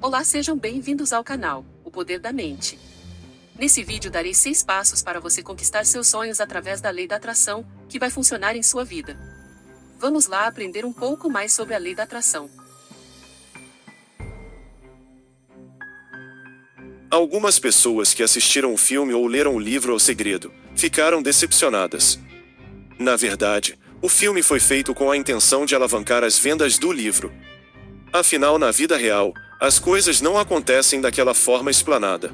Olá, sejam bem-vindos ao canal O Poder da Mente. Nesse vídeo darei 6 passos para você conquistar seus sonhos através da lei da atração, que vai funcionar em sua vida. Vamos lá aprender um pouco mais sobre a lei da atração. Algumas pessoas que assistiram o filme ou leram o livro O Segredo ficaram decepcionadas. Na verdade, o filme foi feito com a intenção de alavancar as vendas do livro. Afinal, na vida real, as coisas não acontecem daquela forma explanada.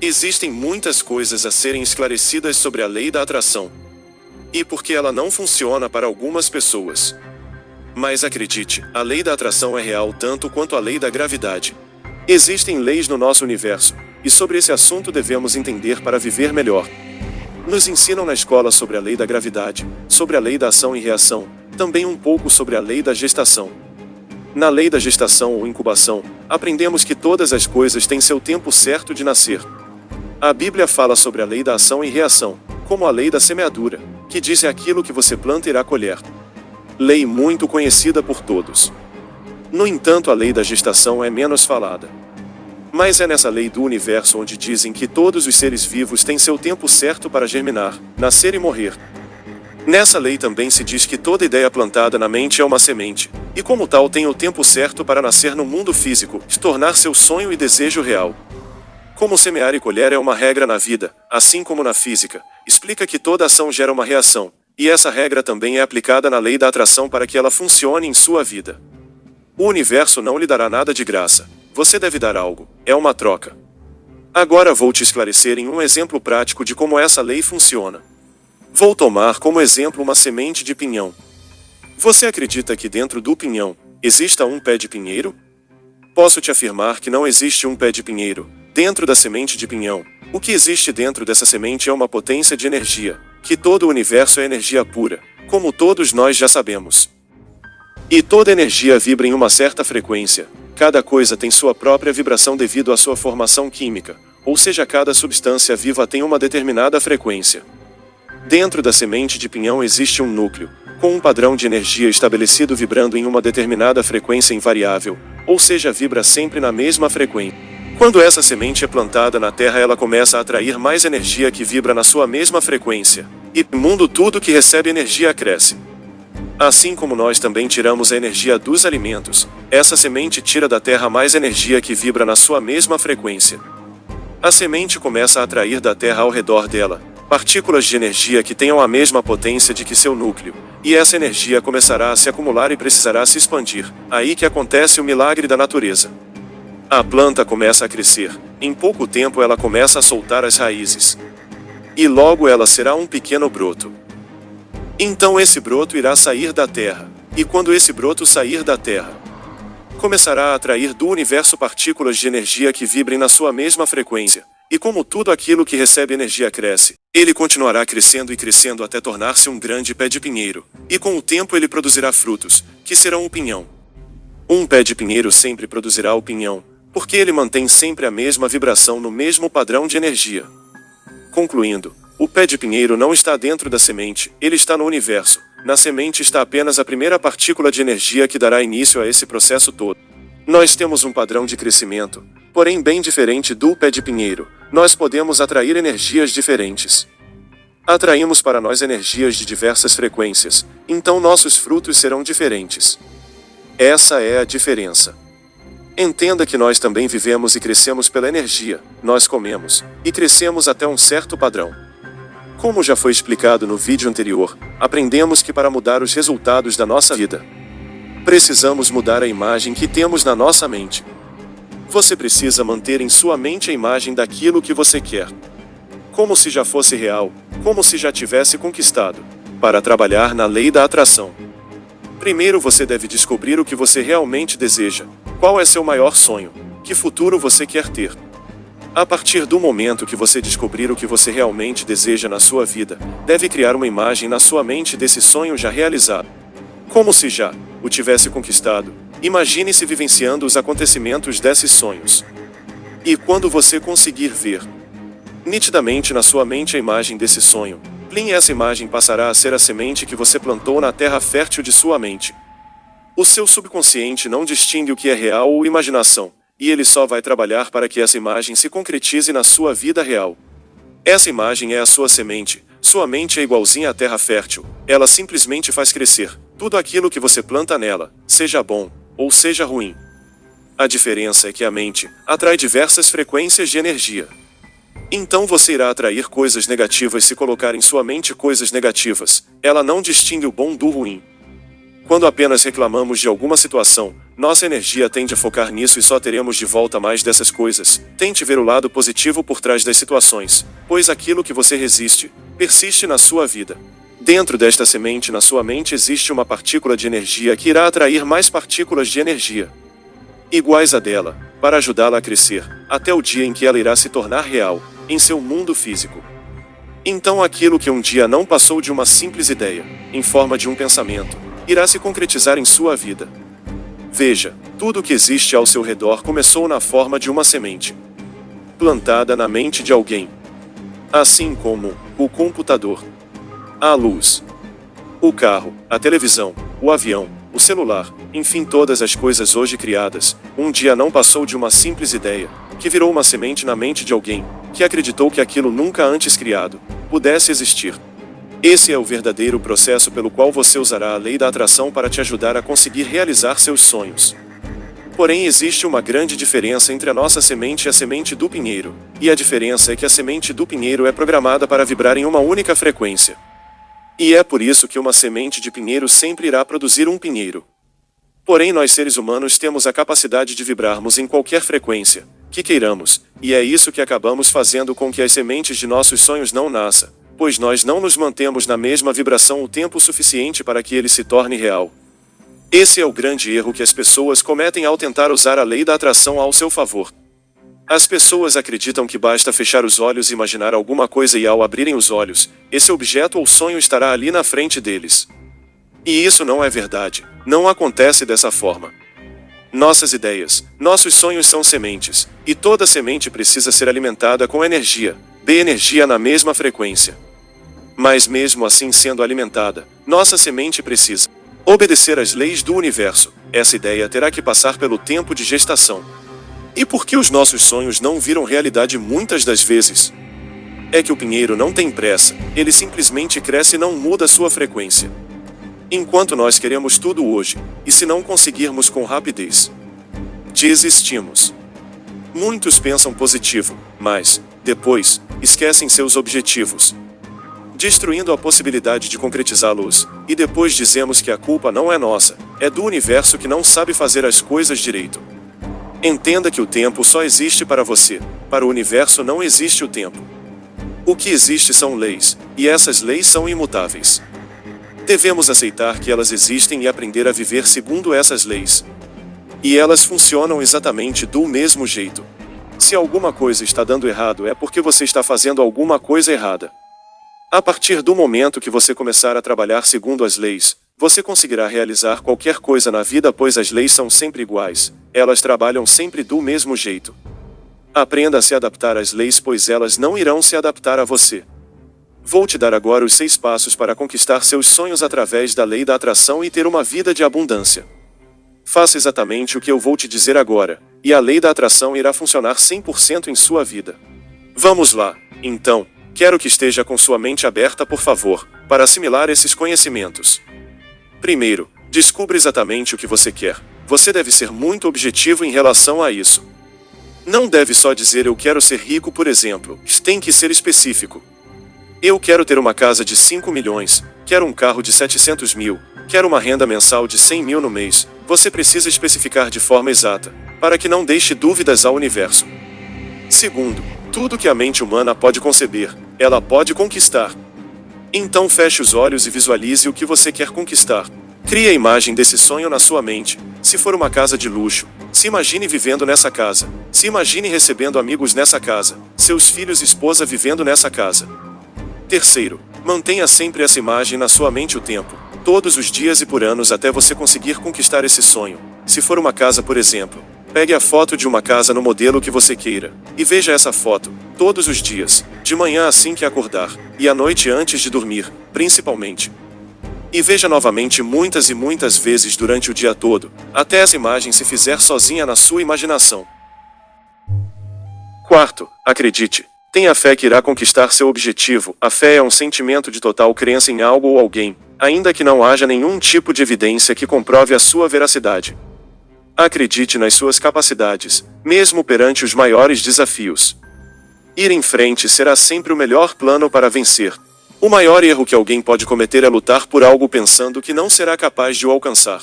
Existem muitas coisas a serem esclarecidas sobre a lei da atração. E porque ela não funciona para algumas pessoas. Mas acredite, a lei da atração é real tanto quanto a lei da gravidade. Existem leis no nosso universo, e sobre esse assunto devemos entender para viver melhor. Nos ensinam na escola sobre a lei da gravidade, sobre a lei da ação e reação, também um pouco sobre a lei da gestação. Na lei da gestação ou incubação, aprendemos que todas as coisas têm seu tempo certo de nascer. A Bíblia fala sobre a lei da ação e reação, como a lei da semeadura, que diz que aquilo que você planta irá colher. Lei muito conhecida por todos. No entanto, a lei da gestação é menos falada. Mas é nessa lei do universo onde dizem que todos os seres vivos têm seu tempo certo para germinar, nascer e morrer. Nessa lei também se diz que toda ideia plantada na mente é uma semente, e como tal tem o tempo certo para nascer no mundo físico, se tornar seu sonho e desejo real. Como semear e colher é uma regra na vida, assim como na física, explica que toda ação gera uma reação, e essa regra também é aplicada na lei da atração para que ela funcione em sua vida. O universo não lhe dará nada de graça, você deve dar algo. É uma troca. Agora vou te esclarecer em um exemplo prático de como essa lei funciona. Vou tomar como exemplo uma semente de pinhão. Você acredita que dentro do pinhão exista um pé de pinheiro? Posso te afirmar que não existe um pé de pinheiro dentro da semente de pinhão. O que existe dentro dessa semente é uma potência de energia, que todo o universo é energia pura, como todos nós já sabemos. E toda energia vibra em uma certa frequência, Cada coisa tem sua própria vibração devido à sua formação química, ou seja, cada substância viva tem uma determinada frequência. Dentro da semente de pinhão existe um núcleo, com um padrão de energia estabelecido vibrando em uma determinada frequência invariável, ou seja, vibra sempre na mesma frequência. Quando essa semente é plantada na Terra, ela começa a atrair mais energia que vibra na sua mesma frequência. E, mundo, tudo que recebe energia cresce. Assim como nós também tiramos a energia dos alimentos, essa semente tira da terra mais energia que vibra na sua mesma frequência. A semente começa a atrair da terra ao redor dela partículas de energia que tenham a mesma potência de que seu núcleo, e essa energia começará a se acumular e precisará se expandir. Aí que acontece o milagre da natureza. A planta começa a crescer, em pouco tempo ela começa a soltar as raízes. E logo ela será um pequeno broto. Então esse broto irá sair da terra, e quando esse broto sair da terra, começará a atrair do universo partículas de energia que vibrem na sua mesma frequência. E como tudo aquilo que recebe energia cresce, ele continuará crescendo e crescendo até tornar-se um grande pé de pinheiro, e com o tempo ele produzirá frutos, que serão o pinhão. Um pé de pinheiro sempre produzirá o pinhão, porque ele mantém sempre a mesma vibração no mesmo padrão de energia. Concluindo, o pé de pinheiro não está dentro da semente, ele está no universo. Na semente está apenas a primeira partícula de energia que dará início a esse processo todo. Nós temos um padrão de crescimento, porém bem diferente do pé de pinheiro. Nós podemos atrair energias diferentes. Atraímos para nós energias de diversas frequências, então nossos frutos serão diferentes. Essa é a diferença. Entenda que nós também vivemos e crescemos pela energia, nós comemos, e crescemos até um certo padrão. Como já foi explicado no vídeo anterior, aprendemos que para mudar os resultados da nossa vida, precisamos mudar a imagem que temos na nossa mente. Você precisa manter em sua mente a imagem daquilo que você quer. Como se já fosse real, como se já tivesse conquistado. Para trabalhar na lei da atração. Primeiro você deve descobrir o que você realmente deseja. Qual é seu maior sonho? Que futuro você quer ter? A partir do momento que você descobrir o que você realmente deseja na sua vida, deve criar uma imagem na sua mente desse sonho já realizado. Como se já o tivesse conquistado. Imagine-se vivenciando os acontecimentos desses sonhos. E quando você conseguir ver nitidamente na sua mente a imagem desse sonho, Plim essa imagem passará a ser a semente que você plantou na terra fértil de sua mente. O seu subconsciente não distingue o que é real ou imaginação, e ele só vai trabalhar para que essa imagem se concretize na sua vida real. Essa imagem é a sua semente, sua mente é igualzinha à terra fértil, ela simplesmente faz crescer tudo aquilo que você planta nela, seja bom ou seja ruim. A diferença é que a mente atrai diversas frequências de energia. Então você irá atrair coisas negativas se colocar em sua mente coisas negativas, ela não distingue o bom do ruim. Quando apenas reclamamos de alguma situação, nossa energia tende a focar nisso e só teremos de volta mais dessas coisas. Tente ver o lado positivo por trás das situações, pois aquilo que você resiste, persiste na sua vida. Dentro desta semente na sua mente existe uma partícula de energia que irá atrair mais partículas de energia iguais a dela, para ajudá-la a crescer, até o dia em que ela irá se tornar real, em seu mundo físico. Então aquilo que um dia não passou de uma simples ideia, em forma de um pensamento, irá se concretizar em sua vida. Veja, tudo o que existe ao seu redor começou na forma de uma semente plantada na mente de alguém. Assim como o computador, a luz, o carro, a televisão, o avião, o celular, enfim, todas as coisas hoje criadas, um dia não passou de uma simples ideia, que virou uma semente na mente de alguém, que acreditou que aquilo nunca antes criado pudesse existir. Esse é o verdadeiro processo pelo qual você usará a lei da atração para te ajudar a conseguir realizar seus sonhos. Porém, existe uma grande diferença entre a nossa semente e a semente do pinheiro, e a diferença é que a semente do pinheiro é programada para vibrar em uma única frequência. E é por isso que uma semente de pinheiro sempre irá produzir um pinheiro. Porém, nós seres humanos temos a capacidade de vibrarmos em qualquer frequência que queiramos, e é isso que acabamos fazendo com que as sementes de nossos sonhos não nasçam pois nós não nos mantemos na mesma vibração o tempo suficiente para que ele se torne real. Esse é o grande erro que as pessoas cometem ao tentar usar a lei da atração ao seu favor. As pessoas acreditam que basta fechar os olhos e imaginar alguma coisa e ao abrirem os olhos, esse objeto ou sonho estará ali na frente deles. E isso não é verdade, não acontece dessa forma. Nossas ideias, nossos sonhos são sementes, e toda semente precisa ser alimentada com energia, dê energia na mesma frequência. Mas mesmo assim sendo alimentada, nossa semente precisa obedecer às leis do universo. Essa ideia terá que passar pelo tempo de gestação. E por que os nossos sonhos não viram realidade muitas das vezes? É que o pinheiro não tem pressa, ele simplesmente cresce e não muda sua frequência. Enquanto nós queremos tudo hoje, e se não conseguirmos com rapidez, desistimos. Muitos pensam positivo, mas, depois, esquecem seus objetivos, destruindo a possibilidade de concretizá-los, e depois dizemos que a culpa não é nossa, é do universo que não sabe fazer as coisas direito. Entenda que o tempo só existe para você, para o universo não existe o tempo. O que existe são leis, e essas leis são imutáveis. Devemos aceitar que elas existem e aprender a viver segundo essas leis. E elas funcionam exatamente do mesmo jeito. Se alguma coisa está dando errado é porque você está fazendo alguma coisa errada. A partir do momento que você começar a trabalhar segundo as leis, você conseguirá realizar qualquer coisa na vida pois as leis são sempre iguais, elas trabalham sempre do mesmo jeito. Aprenda a se adaptar às leis pois elas não irão se adaptar a você. Vou te dar agora os seis passos para conquistar seus sonhos através da lei da atração e ter uma vida de abundância. Faça exatamente o que eu vou te dizer agora, e a lei da atração irá funcionar 100% em sua vida. Vamos lá, então, quero que esteja com sua mente aberta, por favor, para assimilar esses conhecimentos. Primeiro, descubra exatamente o que você quer. Você deve ser muito objetivo em relação a isso. Não deve só dizer eu quero ser rico, por exemplo, tem que ser específico. Eu quero ter uma casa de 5 milhões, quero um carro de 700 mil, quero uma renda mensal de 100 mil no mês. Você precisa especificar de forma exata para que não deixe dúvidas ao universo. Segundo, tudo que a mente humana pode conceber, ela pode conquistar. Então feche os olhos e visualize o que você quer conquistar. Crie a imagem desse sonho na sua mente. Se for uma casa de luxo, se imagine vivendo nessa casa. Se imagine recebendo amigos nessa casa, seus filhos e esposa vivendo nessa casa. Terceiro, mantenha sempre essa imagem na sua mente o tempo, todos os dias e por anos até você conseguir conquistar esse sonho. Se for uma casa, por exemplo, Pegue a foto de uma casa no modelo que você queira, e veja essa foto, todos os dias, de manhã assim que acordar, e à noite antes de dormir, principalmente. E veja novamente muitas e muitas vezes durante o dia todo, até essa imagem se fizer sozinha na sua imaginação. Quarto, acredite. Tenha fé que irá conquistar seu objetivo. A fé é um sentimento de total crença em algo ou alguém, ainda que não haja nenhum tipo de evidência que comprove a sua veracidade. Acredite nas suas capacidades, mesmo perante os maiores desafios. Ir em frente será sempre o melhor plano para vencer. O maior erro que alguém pode cometer é lutar por algo pensando que não será capaz de o alcançar.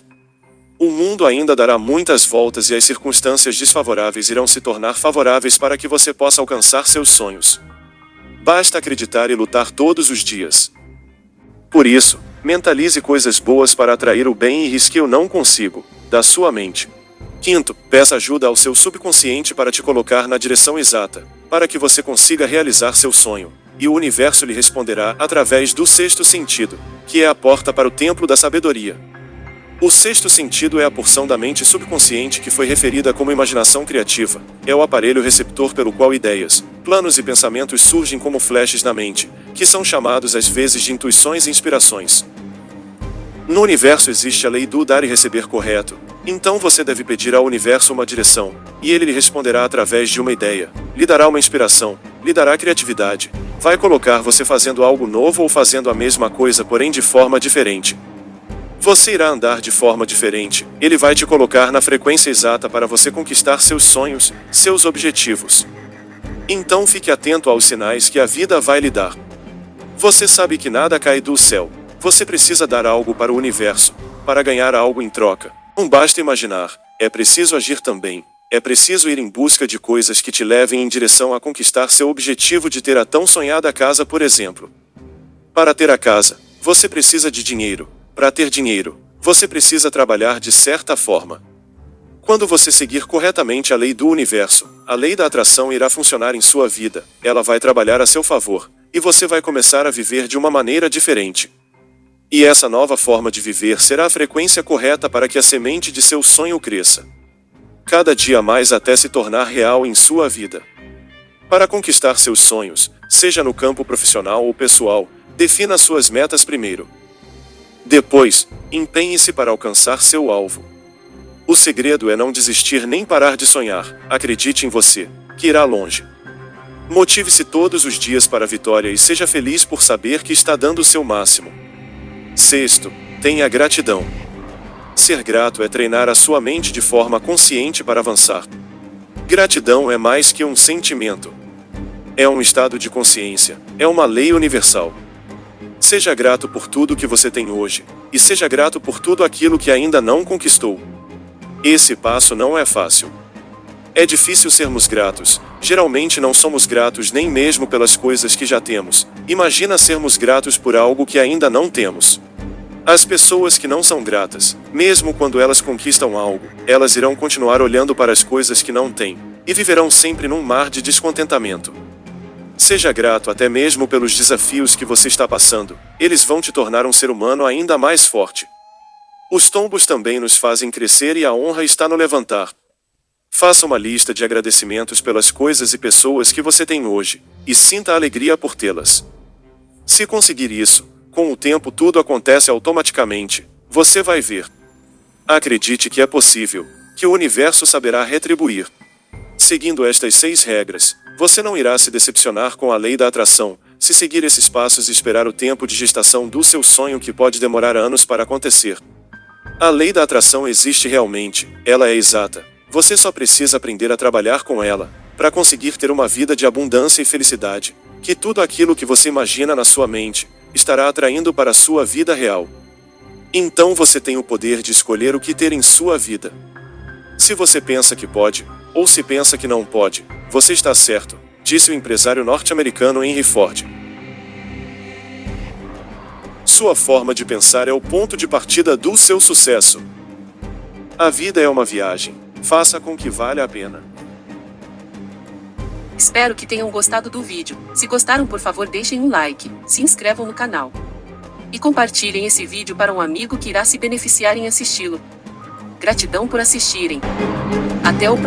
O mundo ainda dará muitas voltas e as circunstâncias desfavoráveis irão se tornar favoráveis para que você possa alcançar seus sonhos. Basta acreditar e lutar todos os dias. Por isso, mentalize coisas boas para atrair o bem e risque o não consigo, da sua mente. Quinto, peça ajuda ao seu subconsciente para te colocar na direção exata, para que você consiga realizar seu sonho, e o universo lhe responderá através do sexto sentido, que é a porta para o templo da sabedoria. O sexto sentido é a porção da mente subconsciente que foi referida como imaginação criativa. É o aparelho receptor pelo qual ideias, planos e pensamentos surgem como flashes na mente, que são chamados às vezes de intuições e inspirações. No universo existe a lei do dar e receber correto, então você deve pedir ao universo uma direção, e ele lhe responderá através de uma ideia, lhe dará uma inspiração, lhe dará criatividade, vai colocar você fazendo algo novo ou fazendo a mesma coisa porém de forma diferente. Você irá andar de forma diferente, ele vai te colocar na frequência exata para você conquistar seus sonhos, seus objetivos. Então fique atento aos sinais que a vida vai lhe dar. Você sabe que nada cai do céu, você precisa dar algo para o universo, para ganhar algo em troca. Não basta imaginar, é preciso agir também. É preciso ir em busca de coisas que te levem em direção a conquistar seu objetivo de ter a tão sonhada casa, por exemplo. Para ter a casa, você precisa de dinheiro. Para ter dinheiro, você precisa trabalhar de certa forma. Quando você seguir corretamente a lei do universo, a lei da atração irá funcionar em sua vida, ela vai trabalhar a seu favor, e você vai começar a viver de uma maneira diferente. E essa nova forma de viver será a frequência correta para que a semente de seu sonho cresça. Cada dia mais até se tornar real em sua vida. Para conquistar seus sonhos, seja no campo profissional ou pessoal, defina suas metas primeiro. Depois, empenhe-se para alcançar seu alvo. O segredo é não desistir nem parar de sonhar, acredite em você, que irá longe. Motive-se todos os dias para a vitória e seja feliz por saber que está dando o seu máximo. Sexto, tenha gratidão. Ser grato é treinar a sua mente de forma consciente para avançar. Gratidão é mais que um sentimento. É um estado de consciência, é uma lei universal. Seja grato por tudo que você tem hoje, e seja grato por tudo aquilo que ainda não conquistou. Esse passo não é fácil. É difícil sermos gratos, geralmente não somos gratos nem mesmo pelas coisas que já temos, imagina sermos gratos por algo que ainda não temos. As pessoas que não são gratas, mesmo quando elas conquistam algo, elas irão continuar olhando para as coisas que não têm, e viverão sempre num mar de descontentamento. Seja grato até mesmo pelos desafios que você está passando, eles vão te tornar um ser humano ainda mais forte. Os tombos também nos fazem crescer e a honra está no levantar. Faça uma lista de agradecimentos pelas coisas e pessoas que você tem hoje, e sinta alegria por tê-las. Se conseguir isso, com o tempo tudo acontece automaticamente, você vai ver. Acredite que é possível, que o universo saberá retribuir. Seguindo estas seis regras, você não irá se decepcionar com a lei da atração, se seguir esses passos e esperar o tempo de gestação do seu sonho que pode demorar anos para acontecer. A lei da atração existe realmente, ela é exata, você só precisa aprender a trabalhar com ela, para conseguir ter uma vida de abundância e felicidade, que tudo aquilo que você imagina na sua mente, estará atraindo para a sua vida real. Então você tem o poder de escolher o que ter em sua vida. Se você pensa que pode, ou se pensa que não pode, você está certo, disse o empresário norte-americano Henry Ford. Sua forma de pensar é o ponto de partida do seu sucesso. A vida é uma viagem Faça com que valha a pena. Espero que tenham gostado do vídeo. Se gostaram, por favor, deixem um like, se inscrevam no canal e compartilhem esse vídeo para um amigo que irá se beneficiar em assisti-lo. Gratidão por assistirem. Até o próximo